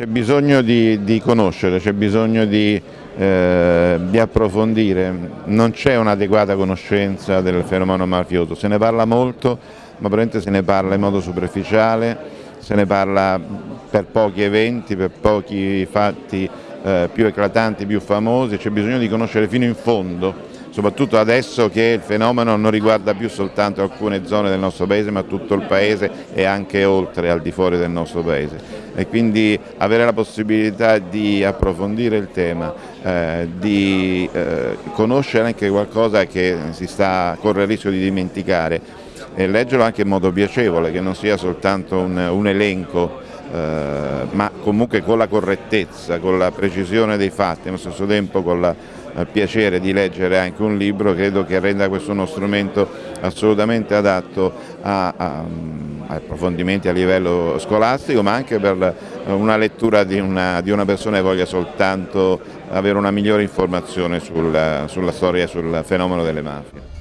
C'è bisogno di, di conoscere, c'è bisogno di, eh, di, approfondire, non c'è un'adeguata conoscenza del fenomeno mafioso, se ne parla molto ma probabilmente se ne parla in modo superficiale, se ne parla per pochi eventi, per pochi fatti eh, più eclatanti, più famosi, c'è bisogno di conoscere fino in fondo soprattutto adesso che il fenomeno non riguarda più soltanto alcune zone del nostro paese ma tutto il paese e anche oltre al di fuori del nostro paese e quindi avere la possibilità di approfondire il tema, eh, di eh, conoscere anche qualcosa che si sta, corre il rischio di dimenticare. E leggerlo anche in modo piacevole, che non sia soltanto un, un elenco eh, ma comunque con la correttezza, con la precisione dei fatti, allo stesso tempo con il eh, piacere di leggere anche un libro, credo che renda questo uno strumento assolutamente adatto a, a, a approfondimenti a livello scolastico, ma anche per una lettura di una, di una persona che voglia soltanto avere una migliore informazione sul, sulla storia e sul fenomeno delle mafie.